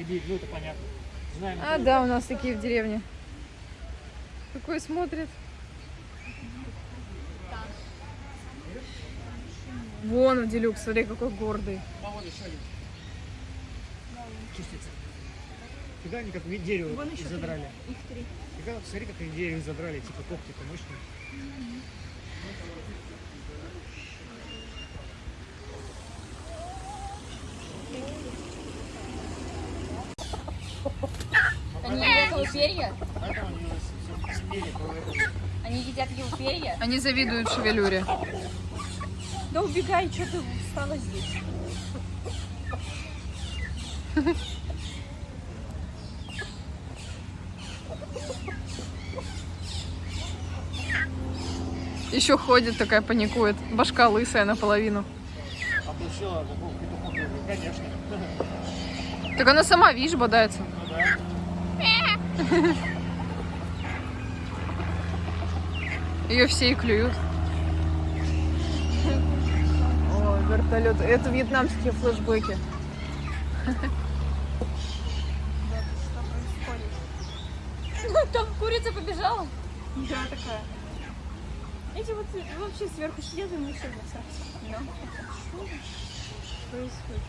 Сибирь, ну это понятно. Знаем. А, да, у нас такие в деревне. Какой смотрит. Вон делюк, смотри, какой гордый. А вот еще один. Чистится. Фига они как дерево Вон еще задрали. Их три. Фига, смотри, как они дерево задрали, типа когти-то мощные. Они едят перья? Они едят его перья? Они завидуют шевелюре. Да убегай, что ты встала здесь? Еще ходит такая, паникует. Башка лысая наполовину. Конечно. Так она сама, видишь, бодается. Ну да. Ее все и клюют. О, вертолет. Это вьетнамские флешбеки. Там курица побежала. Я такая. Эти вот вообще сверху сидят и мы все бросаются. Что происходит?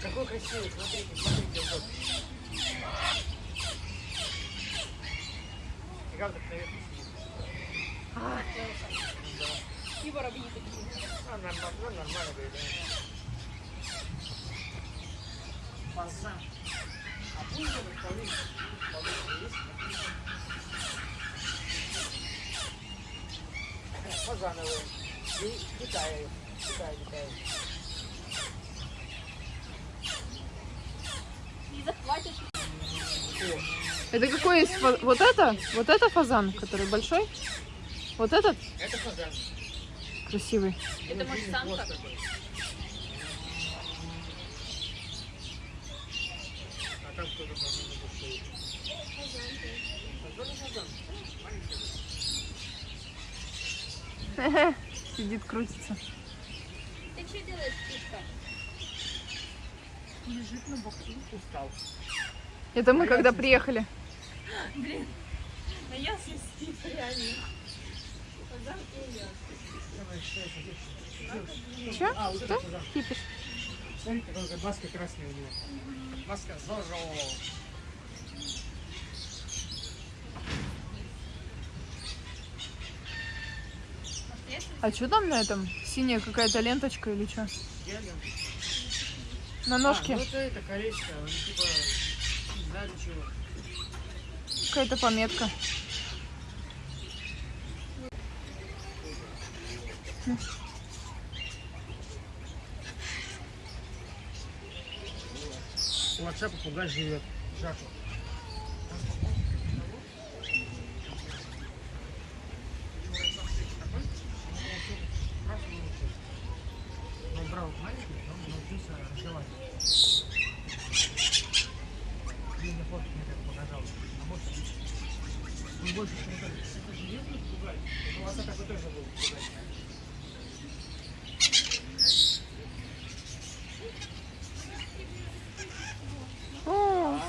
Какой красивый, смотрите, смотрите, вот. И как так наверху сидит? И воробьи такие. А, нормально, ну, нормально, говорит, да. Фазан. А пусть это полынь, полынь есть? Э, Фазановые. И Китая, захватишь. Это какой есть? фа- Вот это? Вот это фазан, который большой? Вот этот? Это фазан. Красивый. Это может самка? А там кто-то. Сидит, крутится. Ты что делаешь, птичка? Лежит на боку. Устал. Это мы когда приехали. Реально. Фазан и я. Че? А, вот это Что? Кипиш. Смотри, какая маска красная у него. Маска Зорро. А что там на этом? Синяя какая-то ленточка или что? На А, ножке ну это, это колечко, он типа не знаю для чего. какая-то пометка. У отца попугай живет. Жаку. Он брал маленький, он научился разговаривать. Фотке мне так показал. А может быть, он больше, чем это. Это же нет попугай? Это у отца такой тоже был попугай. О,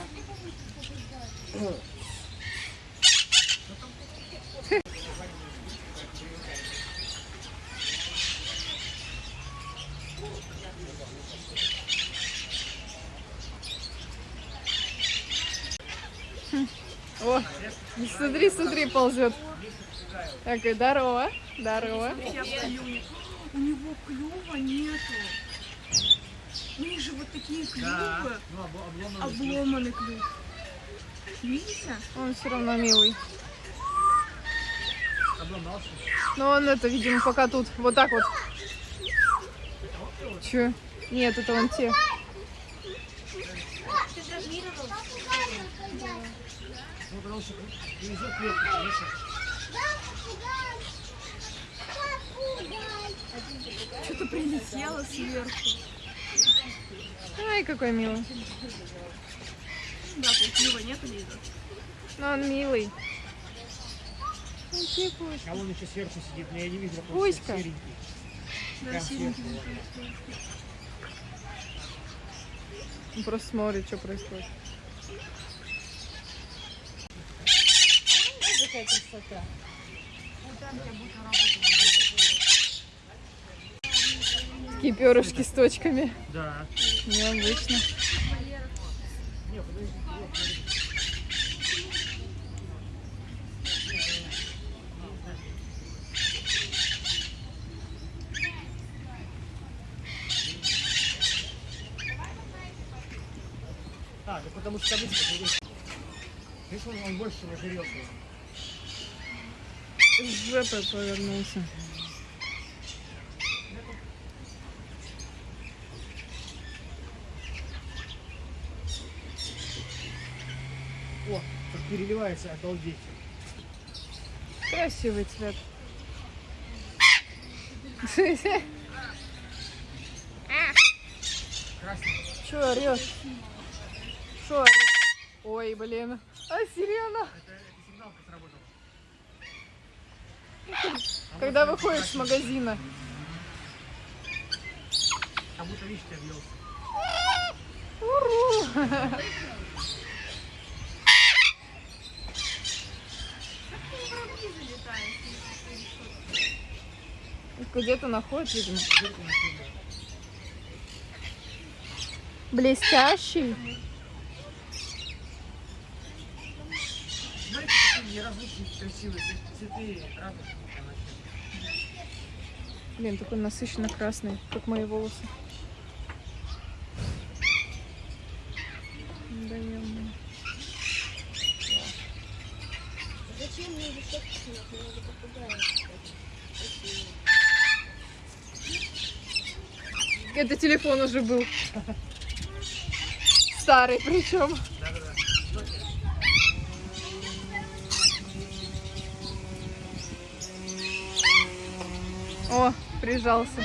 О, смотри, смотри, ползет. Такой, здорово, здорово. Я клюнет. У него клюва нету. У них же вот такие клювы. Ну, обломанный. Клюв. Видите? Он все равно милый. Обломался. Но он это, видимо, пока тут вот так вот. Че? Нет, это вон те. Потому что привезет клетку. Что-то прилетело сверху. Ай, какой милый. Да, тут клюва нету видно. Но он милый. Он А он еще сверху сидит, но я не вижу, какой Кузька. серенький. Прям сверху. Он просто смотрит, что происходит. Какая красота. Такие перышки с точками. Да. Необычно. А, да потому что табличка. Видишь, он, он больше. С жопой повернулся. О, как переливается, обалдеть. Красивый цвет. Красный. Че орешь? Что орешь? Ой, блин. А сирена? Это, это сигналка сработала. Когда выходишь с магазина. Как будто объелся. Уру! Где-то находит, видимо. Блестящий. Блин, такой насыщенно красный, как мои волосы. Да, ё-моё. Зачем мне снять? Мне надо. Это телефон уже был. Старый причем. О, прижался.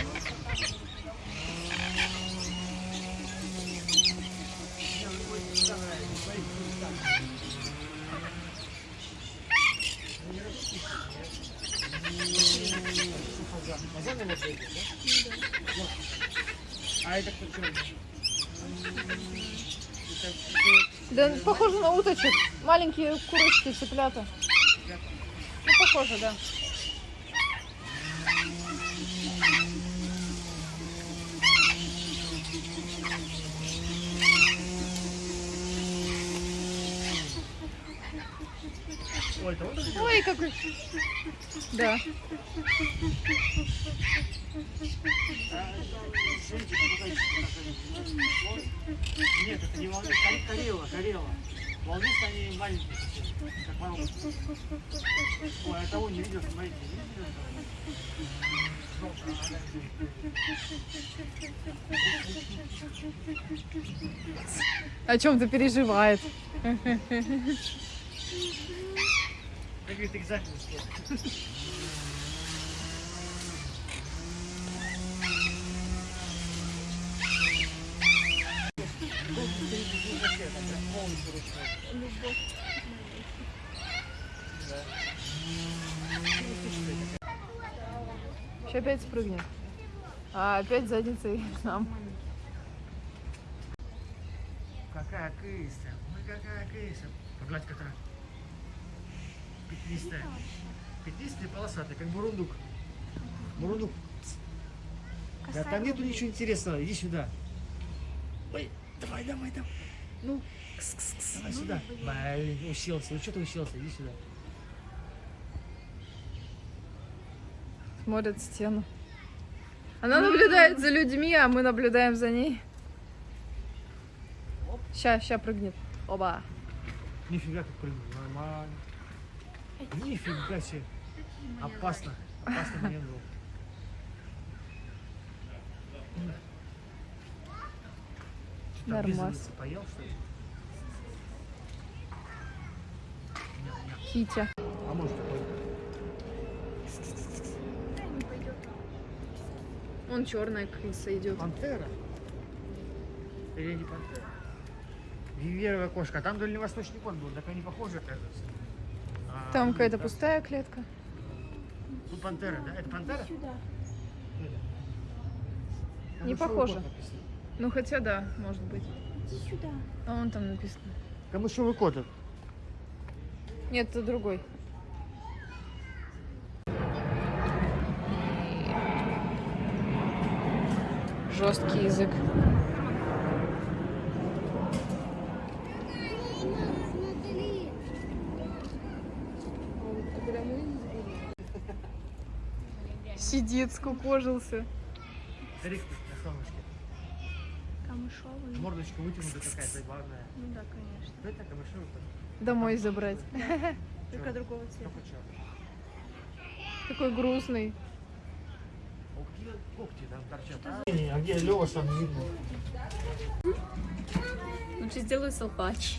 Да, похоже на уточек. Маленькие курочки, цыплята. Ну, похоже, да. Ой, какой. Да. Нет, это не волнует. Карела, карела. Волнуют они маленькие, как воробушки. Ой, а того не видел, смотрите, не видел? О чем-то переживает. Как говорит, экзамен. Полностью ручной. Сейчас опять спрыгнет. А опять задницей нам. Какая кыса, ой, какая кыса. Погладь кота. Петлистая. Петлистая полосатая, как бурундук. Бурундук. Да там нету ничего интересного, иди сюда. Ой, давай, давай, давай. Ну, кс-кс-кс, давай сюда. Блин, уселся, ну что ты уселся, иди сюда. Смотрит стену. Она наблюдает за людьми, а мы наблюдаем за ней. Ща, ща прыгнет. Оба. Нифига как прыгнул, нормально. Нифига себе. Опасно. Опасный момент был. Нормас. Поел, что ли? Хитя. А может такой? Он черная крыса идет. Пантера? Или не пантера? Виверовая кошка. Там дальневосточный кот был. Так они похожи, оказывается. Там ну, какая-то пустая клетка. Тут пантера, да? Это пантера? Сюда. Не похоже. Ну хотя да, может быть. Иди сюда. А вон там написано. Камышовый кот. Нет, это другой. Жесткий язык. Сидит, скукожился. Рик на солнышке. Камышовый. Мордочка вытянута такая забавная. Ну да, конечно. Кто это камышовый? Домой забрать. Только другого цвета. Такой грустный. А какие когти там торчат? А, а где Лева там не видно? Лучше сделаю салпач.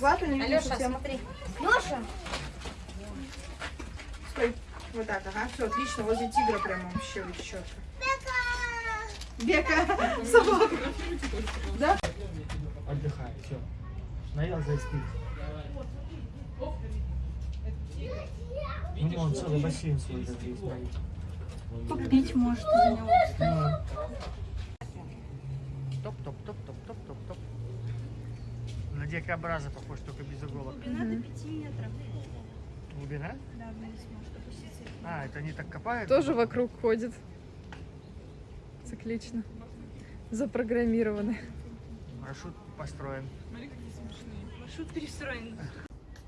Вату не Алеша, смотри. Стой. Вот так, ага. Все, отлично. Возле тигра прямо вообще четко. Бека! Бека! Собака! Отдыхай, все. Наелся и спит. Ну, он целый бассейн свой даже есть. смотри. Попить может из него. Топ, топ, топ, топ, топ, топ, топ. На дикобраза похож, только без иголок. Глубина до 5 метров. Глубина? Да, вниз может опуститься. А, это они так копают? Тоже вокруг ходит. Циклично. Запрограммированы. Маршрут построен. Маршрут перестроен.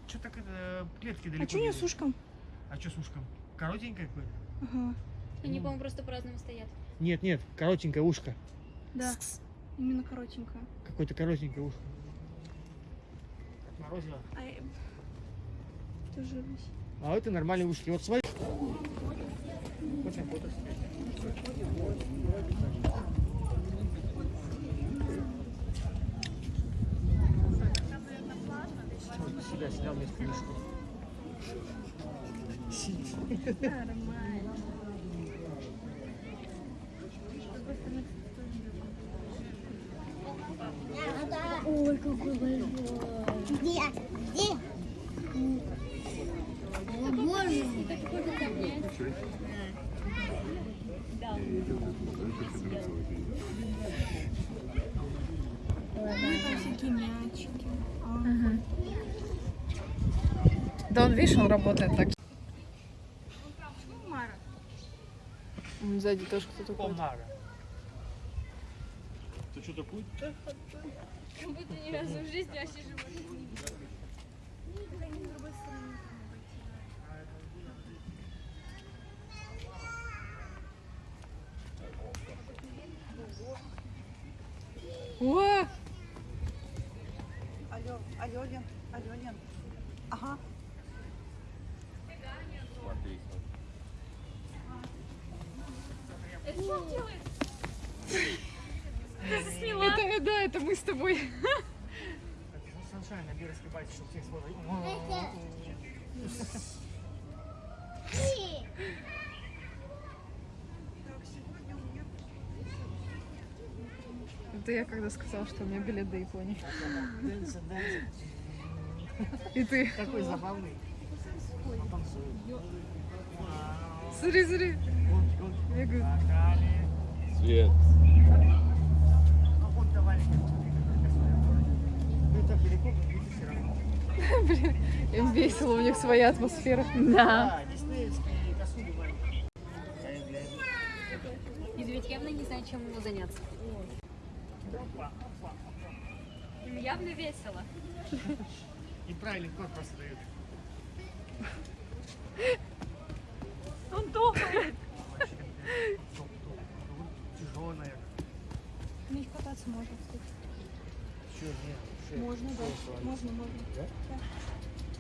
Что так это клетки далеко? А что у нее не- с ушком? А что с ушком? Коротенькое какое-то? Ага. Они, по-моему, просто по-разному стоят. Нет, нет, коротенькое ушко. Да. Именно коротенькая. Какое-то коротенькое ушко. Отморозило. А я... Тоже рысь. А это нормальные ушки. Вот фото Себя снял мешков. Сидит. Ой, какой большой. Где? Где? О, боже. Там всякие мячики. Да он, видишь, он работает так. Сзади тоже кто-то ходит. Помара. Как будто ни разу в жизни вообще животных не. О! Алло, алло, Лен. Ага. Он делает? Это, да, это мы с тобой. Это я когда сказала, что у меня билет до Японии. И ты. Какой забавный. Смотри, смотри. Свет. Блин, им весело, у них своя атмосфера. Да. Медведь явно не знает, чем ему заняться. Им явно весело. И правильный код просто дают. Он топает. Кататься можно, кстати. Че, нет, Можно, да. Можно, можно.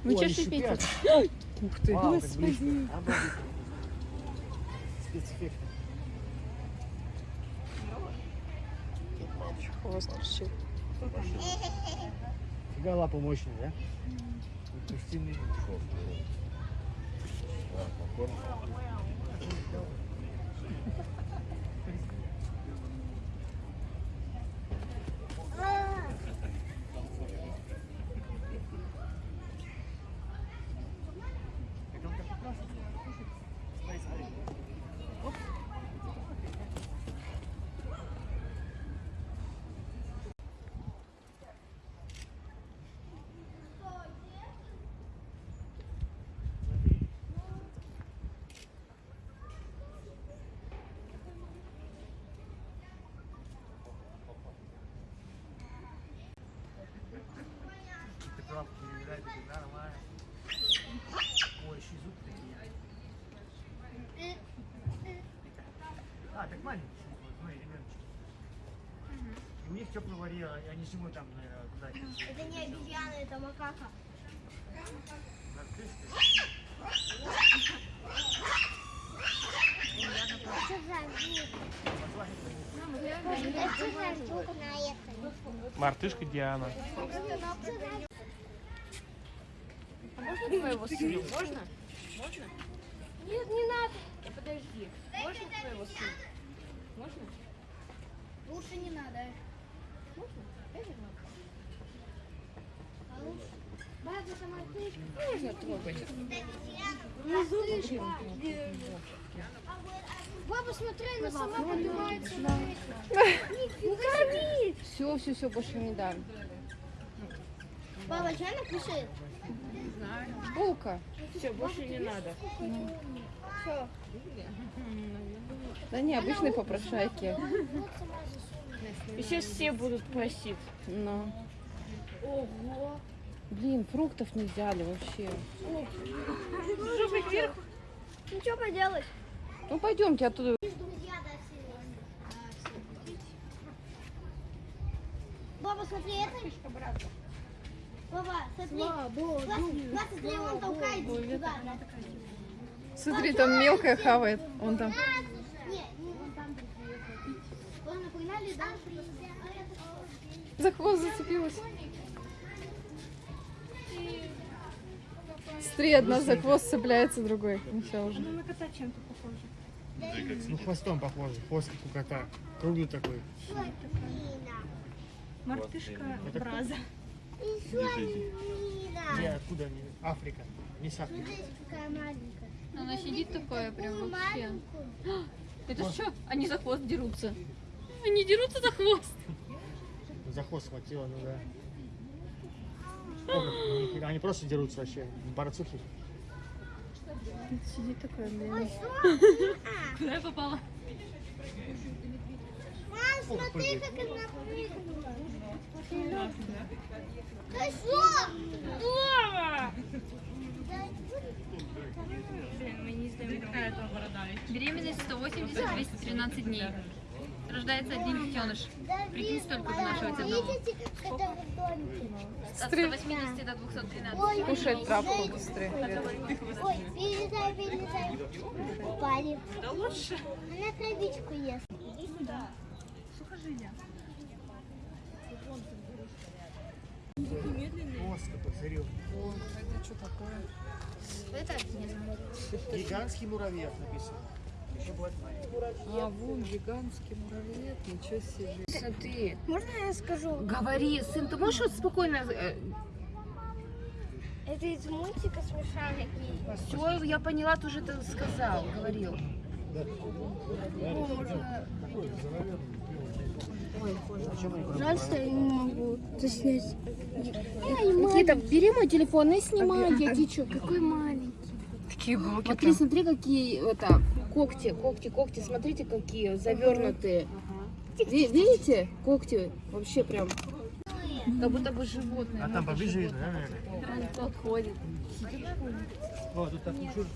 Ну, Ой, че они шипите? Ух ты. Вау, близко. Обалдеть. Спецэффекты. Хвост торчит. Фига лапа мощная, да? Это он так прекрасно. Смотри, смотри. Оп. Какая-то, нормально. Ой, еще и зубы такие. А, так маленький, смотри, ребеночек. И у них теплый варьер, они зимой там, куда Это не обезьяна, это макака. Мартышка Диана. Твоего сына можно? Можно? Нет, не надо. Да подожди. Можно твоего сына? Можно? Лучше не надо. Можно? Конечно. А лучше. Баба, сама ты. Можно трогать. Баба, смотри, она сама поднимается Ну корми! Все, все, все, больше не дам. Баба, что она кушает? Булка. Все, больше не надо. Что? Да не, обычные попрошайки. И сейчас все будут просить. Но. Блин, фруктов не взяли вообще. Ну что поделать? Ну пойдемте оттуда. Все. Баба, смотри, это... Смотри. Класс, класс, смотри, он толкает туда. Смотри, там мелкая хавает. Он там. За хвост зацепилась. Смотри, одна за хвост цепляется, другой. Ну все уже. На кота чем-то похоже. Ну, хвостом похоже, хвост как у кота. Круглый такой. Мартышка Браза. Где, откуда они? Африка. Не с Африки. Смотрите, какая маленькая. Она сидит такая прям вообще. Это что? Они за хвост дерутся. Они дерутся за хвост. За хвост схватила, ну да. Они просто дерутся вообще. Борцухи. Сидит такая, блин. Куда я попала? Мам, смотри, как она прыгнула. Ты что? Беременность 180-213 дней. Рождается один детеныш. Прикинь, столько вынашивается дома. Домике? От 180 до 213. Ой, Кушает травку быстрее. Ой, перелезай, перелезай. Упали. Да лучше. Она травичку ест. Хвост такой, зарил. Это не знаю. Гигантский муравей написано. Еще бывает маленький. А, вон гигантский муравей, ничего себе. Смотри. Можно я скажу? Говори, сын, ты можешь вот спокойно... э, Это из мультика смешарики. Все, я поняла, ты уже это сказал, говорил. Жаль, что я не могу заснять. Никита, бери мой телефон и снимай, я течу. Какой маленький. Такие булки Смотри, смотри, какие это когти, когти, когти. Смотрите, какие завернутые. Ви- Видите? Когти вообще прям. Как будто бы животное. А там поближе видно, да, наверное? Он подходит. О, тут так зеркала.